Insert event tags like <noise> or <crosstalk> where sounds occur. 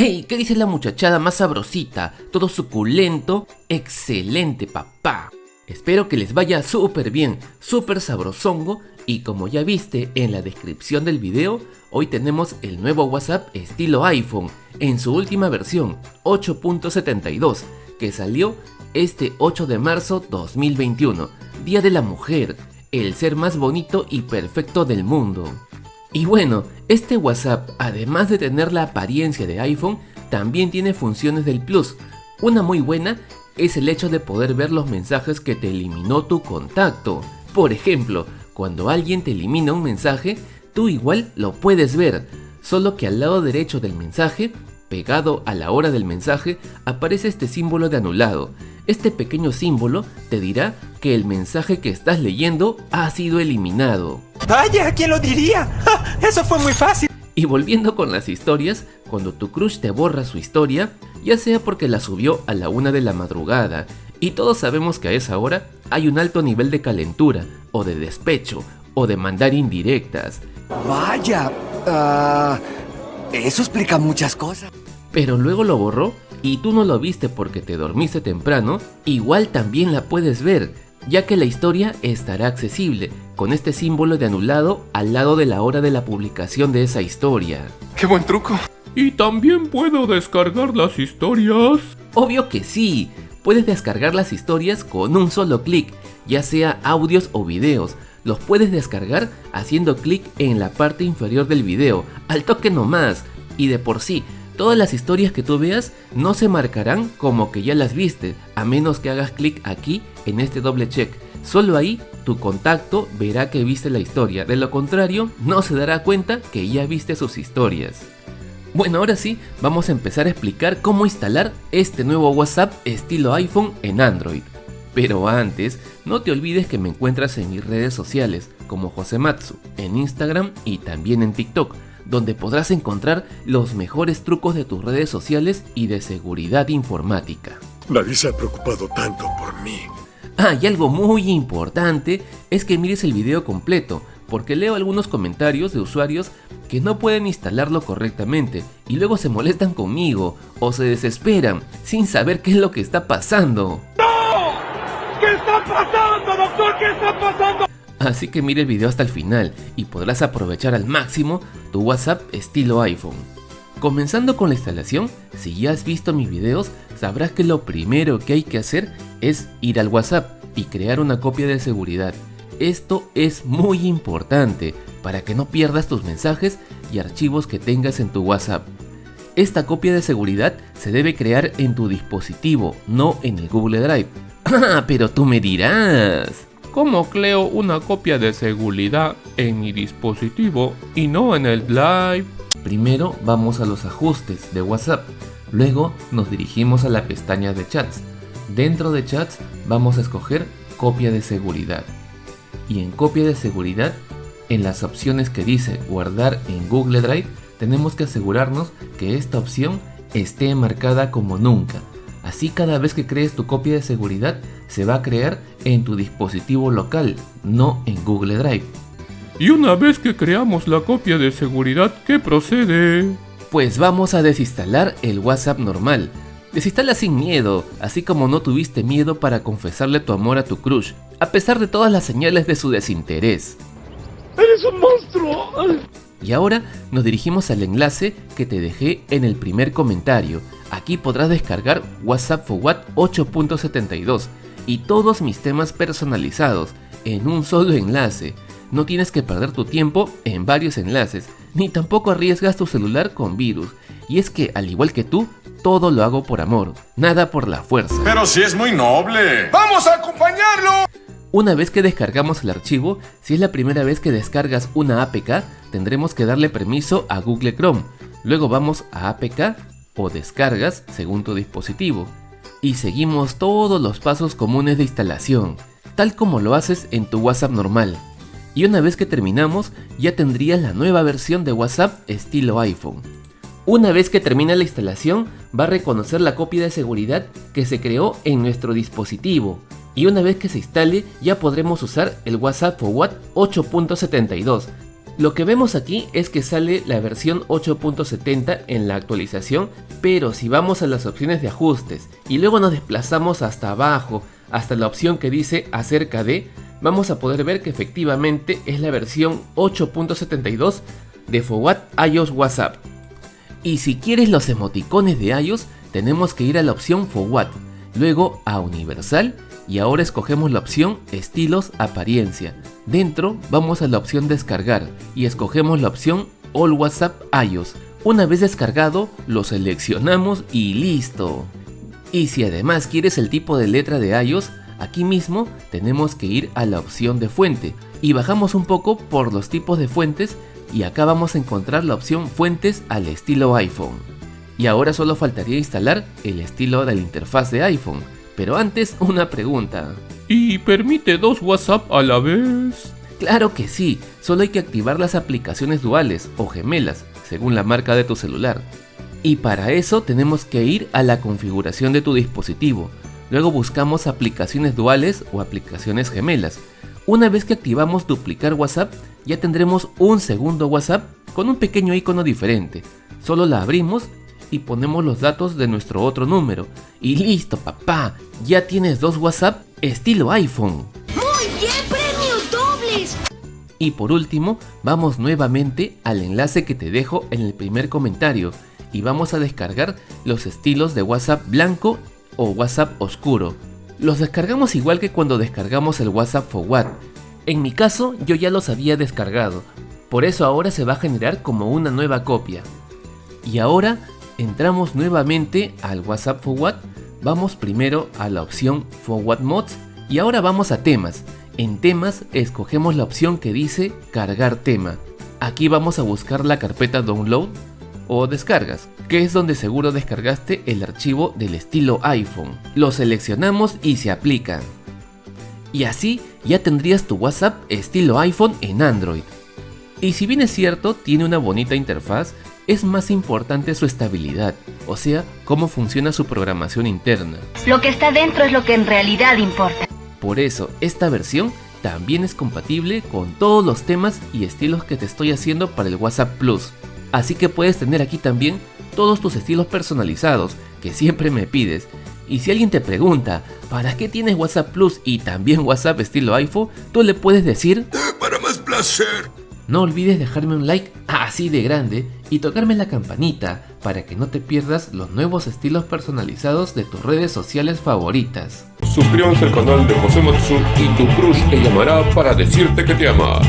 ¡Ey! ¿Qué dice la muchachada más sabrosita? Todo suculento. Excelente, papá. Espero que les vaya súper bien, súper sabrosongo y como ya viste en la descripción del video, hoy tenemos el nuevo WhatsApp estilo iPhone en su última versión 8.72 que salió este 8 de marzo 2021, Día de la Mujer, el ser más bonito y perfecto del mundo. Y bueno, este WhatsApp, además de tener la apariencia de iPhone, también tiene funciones del Plus. Una muy buena es el hecho de poder ver los mensajes que te eliminó tu contacto. Por ejemplo, cuando alguien te elimina un mensaje, tú igual lo puedes ver, solo que al lado derecho del mensaje, pegado a la hora del mensaje, aparece este símbolo de anulado. Este pequeño símbolo te dirá que el mensaje que estás leyendo ha sido eliminado. ¡Vaya! ¿Quién lo diría? ¡Eso fue muy fácil! Y volviendo con las historias, cuando tu crush te borra su historia, ya sea porque la subió a la una de la madrugada, y todos sabemos que a esa hora hay un alto nivel de calentura, o de despecho, o de mandar indirectas. Vaya, ah, eso explica muchas cosas. Pero luego lo borró y tú no lo viste porque te dormiste temprano, igual también la puedes ver, ya que la historia estará accesible con este símbolo de anulado al lado de la hora de la publicación de esa historia. ¡Qué buen truco! ¿Y también puedo descargar las historias? Obvio que sí, puedes descargar las historias con un solo clic, ya sea audios o videos. Los puedes descargar haciendo clic en la parte inferior del video, al toque nomás, y de por sí, todas las historias que tú veas no se marcarán como que ya las viste, a menos que hagas clic aquí en este doble check. Solo ahí tu contacto verá que viste la historia, de lo contrario no se dará cuenta que ya viste sus historias. Bueno, ahora sí, vamos a empezar a explicar cómo instalar este nuevo WhatsApp estilo iPhone en Android. Pero antes, no te olvides que me encuentras en mis redes sociales como Josematsu, en Instagram y también en TikTok, donde podrás encontrar los mejores trucos de tus redes sociales y de seguridad informática. Nadie se ha preocupado tanto por mí. Ah, y algo muy importante es que mires el video completo, porque leo algunos comentarios de usuarios que no pueden instalarlo correctamente y luego se molestan conmigo o se desesperan sin saber qué es lo que está pasando. ¡No! ¿Qué está pasando, doctor? ¿Qué está pasando? Así que mire el video hasta el final y podrás aprovechar al máximo tu WhatsApp estilo iPhone. Comenzando con la instalación, si ya has visto mis videos, sabrás que lo primero que hay que hacer es ir al WhatsApp y crear una copia de seguridad. Esto es muy importante para que no pierdas tus mensajes y archivos que tengas en tu WhatsApp. Esta copia de seguridad se debe crear en tu dispositivo, no en el Google Drive. <clears throat> Pero tú me dirás. ¿Cómo creo una copia de seguridad en mi dispositivo y no en el Drive? Primero vamos a los ajustes de WhatsApp, luego nos dirigimos a la pestaña de chats. Dentro de chats vamos a escoger copia de seguridad y en copia de seguridad, en las opciones que dice guardar en Google Drive, tenemos que asegurarnos que esta opción esté marcada como nunca. Así cada vez que crees tu copia de seguridad se va a crear en tu dispositivo local, no en Google Drive. Y una vez que creamos la copia de seguridad, ¿qué procede? Pues vamos a desinstalar el WhatsApp normal. Desinstala sin miedo, así como no tuviste miedo para confesarle tu amor a tu crush, a pesar de todas las señales de su desinterés. ¡Eres un monstruo! Y ahora nos dirigimos al enlace que te dejé en el primer comentario. Aquí podrás descargar WhatsApp Forward 8.72 y todos mis temas personalizados en un solo enlace. No tienes que perder tu tiempo en varios enlaces, ni tampoco arriesgas tu celular con virus. Y es que, al igual que tú, todo lo hago por amor, nada por la fuerza. Pero si es muy noble. ¡Vamos a acompañarlo! Una vez que descargamos el archivo, si es la primera vez que descargas una APK, tendremos que darle permiso a Google Chrome. Luego vamos a APK o descargas según tu dispositivo. Y seguimos todos los pasos comunes de instalación, tal como lo haces en tu WhatsApp normal. Y una vez que terminamos, ya tendrías la nueva versión de WhatsApp estilo iPhone. Una vez que termina la instalación, va a reconocer la copia de seguridad que se creó en nuestro dispositivo, y una vez que se instale ya podremos usar el WhatsApp Forward 8.72. Lo que vemos aquí es que sale la versión 8.70 en la actualización, pero si vamos a las opciones de ajustes y luego nos desplazamos hasta abajo, hasta la opción que dice acerca de, vamos a poder ver que efectivamente es la versión 8.72 de Forward iOS WhatsApp. Y si quieres los emoticones de iOS, tenemos que ir a la opción Forward, luego a Universal y ahora escogemos la opción Estilos Apariencia. Dentro vamos a la opción Descargar y escogemos la opción All WhatsApp iOS. Una vez descargado, lo seleccionamos y listo. Y si además quieres el tipo de letra de iOS, aquí mismo tenemos que ir a la opción de fuente y bajamos un poco por los tipos de fuentes y acá vamos a encontrar la opción fuentes al estilo iPhone. Y ahora solo faltaría instalar el estilo de la interfaz de iPhone pero antes, una pregunta. ¿Y permite dos WhatsApp a la vez? Claro que sí, solo hay que activar las aplicaciones duales o gemelas, según la marca de tu celular. Y para eso tenemos que ir a la configuración de tu dispositivo. Luego buscamos aplicaciones duales o aplicaciones gemelas. Una vez que activamos duplicar WhatsApp, ya tendremos un segundo WhatsApp con un pequeño icono diferente. Solo la abrimos y ponemos los datos de nuestro otro número. Y listo, papá, ya tienes dos WhatsApp estilo iPhone. ¡Muy bien, premios dobles! Y por último, vamos nuevamente al enlace que te dejo en el primer comentario y vamos a descargar los estilos de WhatsApp blanco o WhatsApp oscuro. Los descargamos igual que cuando descargamos el WhatsApp Forward. En mi caso, yo ya los había descargado, por eso ahora se va a generar como una nueva copia. Y ahora entramos nuevamente al WhatsApp Forward, vamos primero a la opción Forward Mods y ahora vamos a temas. En temas escogemos la opción que dice cargar tema. Aquí vamos a buscar la carpeta download o descargas, que es donde seguro descargaste el archivo del estilo iPhone. Lo seleccionamos y se aplica. Y así ya tendrías tu WhatsApp estilo iPhone en Android. Y si bien es cierto, tiene una bonita interfaz, es más importante su estabilidad, o sea, cómo funciona su programación interna. Lo que está dentro es lo que en realidad importa. Por eso, esta versión también es compatible con todos los temas y estilos que te estoy haciendo para el WhatsApp Plus. Así que puedes tener aquí también todos tus estilos personalizados que siempre me pides. Y si alguien te pregunta, ¿para qué tienes WhatsApp Plus y también WhatsApp estilo iPhone? Tú le puedes decir, Para más placer. No olvides dejarme un like así de grande y tocarme la campanita para que no te pierdas los nuevos estilos personalizados de tus redes sociales favoritas. Suscríbanse al canal de José Matsu y tu crush te llamará para decirte que te ama.